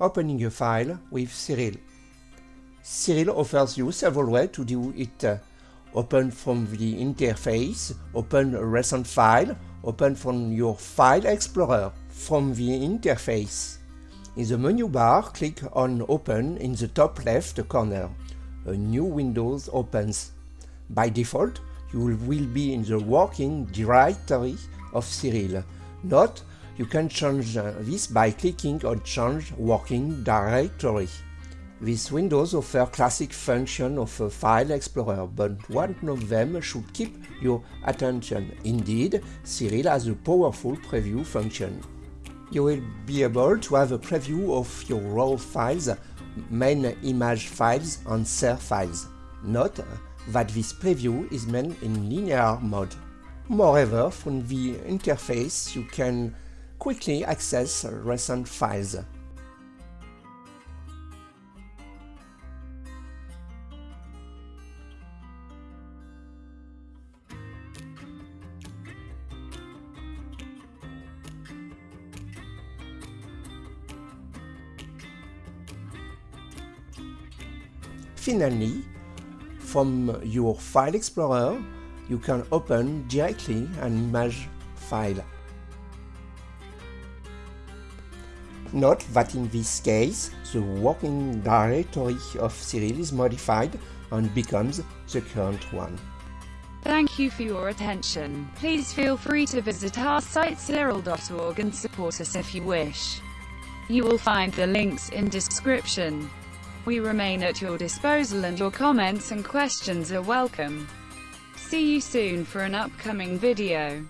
opening a file with Siril. Siril offers you several ways to do it. Open from the interface, open a recent file, open from your File Explorer from the interface. In the menu bar, click on Open in the top left corner. A new window opens. By default, you will be in the working directory of Siril. Note, you can change uh, this by clicking on Change Working Directory. These windows offer classic functions of a file explorer, but one of them should keep your attention. Indeed, Siril has a powerful preview function. You will be able to have a preview of your raw files, main image files and SER files. Note that this preview is meant in linear mode. Moreover, from the interface you can quickly access recent files. Finally, from your File Explorer, you can open directly an image file. Note that in this case, the working directory of Siril is modified and becomes the current one. Thank you for your attention. Please feel free to visit our site siril.org and support us if you wish. You will find the links in description. We remain at your disposal and your comments and questions are welcome. See you soon for an upcoming video.